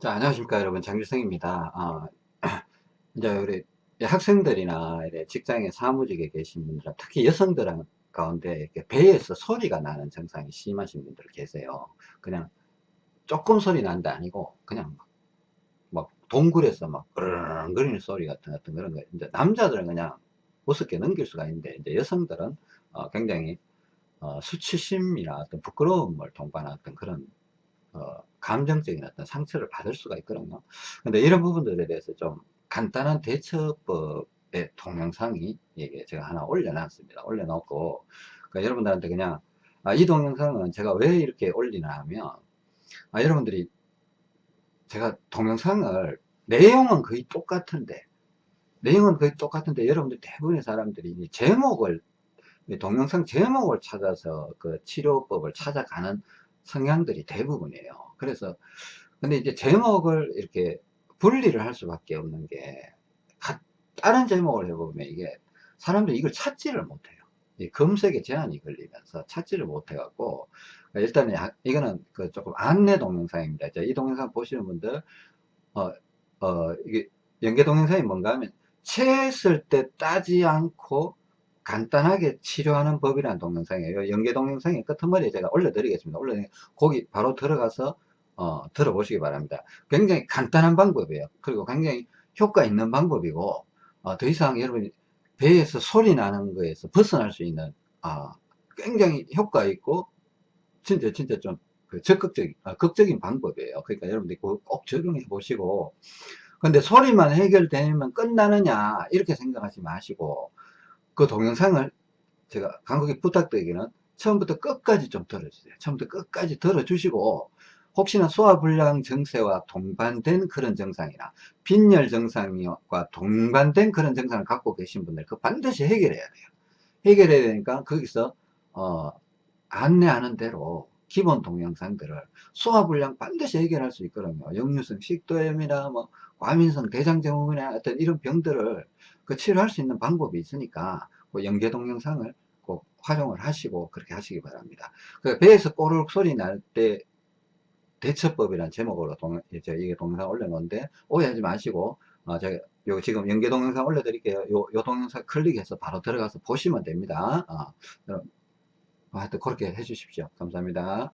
자, 안녕하십니까, 여러분. 장길성입니다. 아, 이제 우리 학생들이나 직장에 사무직에 계신 분들, 특히 여성들 가운데 이렇게 배에서 소리가 나는 증상이 심하신 분들 계세요. 그냥 조금 소리 난다 아니고, 그냥 막, 막 동굴에서 막, 으르렁거리는 소리 같은, 같은 그런 거. 이제 남자들은 그냥 우습게 넘길 수가 있는데, 이제 여성들은 어, 굉장히 어, 수치심이나 어떤 부끄러움을 어떤 그런 어, 감정적인 어떤 상처를 받을 수가 있거든요. 근데 이런 부분들에 대해서 좀 간단한 대처법의 동영상이 제가 하나 올려놨습니다. 올려놓고 그러니까 여러분들한테 그냥 아, 이 동영상은 제가 왜 이렇게 올리나 하면 아, 여러분들이 제가 동영상을 내용은 거의 똑같은데 내용은 거의 똑같은데 여러분들 대부분의 사람들이 제목을 동영상 제목을 찾아서 그 치료법을 찾아가는 성향들이 대부분이에요. 그래서 근데 이제 제목을 이렇게 분리를 할 수밖에 없는 게 다른 제목을 해보면 이게 사람들이 이걸 찾지를 못해요. 검색에 제한이 걸리면서 찾지를 못해갖고 일단은 이거는 그 조금 안내 동영상입니다. 이 동영상 보시는 분들 어, 어, 이게 연계 동영상이 뭔가 하면 체했을 때 따지 않고 간단하게 치료하는 법이라는 동영상이에요. 연계 동영상의 끝머리에 제가 올려드리겠습니다. 올려 거기 바로 들어가서 어, 들어보시기 바랍니다. 굉장히 간단한 방법이에요. 그리고 굉장히 효과 있는 방법이고 어, 더 이상 여러분이 배에서 소리 나는 거에서 벗어날 수 있는 어, 굉장히 효과 있고 진짜 진짜 좀 그 적극적인 어, 극적인 방법이에요. 그러니까 여러분들이 꼭 적용해 보시고 근데 소리만 해결되면 끝나느냐 이렇게 생각하지 마시고 그 동영상을 제가 간곡히 부탁드리기는 처음부터 끝까지 좀 들어주세요. 처음부터 끝까지 들어주시고 혹시나 소화불량 증세와 동반된 그런 증상이나 빈혈 증상과 동반된 그런 증상을 갖고 계신 분들 그 반드시 해결해야 돼요. 해결해야 되니까 거기서 어, 안내하는 대로 기본 동영상들을 소화불량 반드시 해결할 수 있거든요. 역류성 식도염이나 뭐 과민성 대장증후군이나 어떤 이런 병들을 그 치료할 수 있는 방법이 있으니까 그 연계 동영상을 꼭 활용을 하시고 그렇게 하시기 바랍니다. 그 배에서 꼬르륵 소리 날 때 대처법이라는 제목으로 동, 이제 이게 동영상 올려놓은데 오해하지 마시고 어, 제가 요 지금 연계 동영상 올려드릴게요. 요, 요 동영상 클릭해서 바로 들어가서 보시면 됩니다. 어, 하여튼 그렇게 해주십시오. 감사합니다.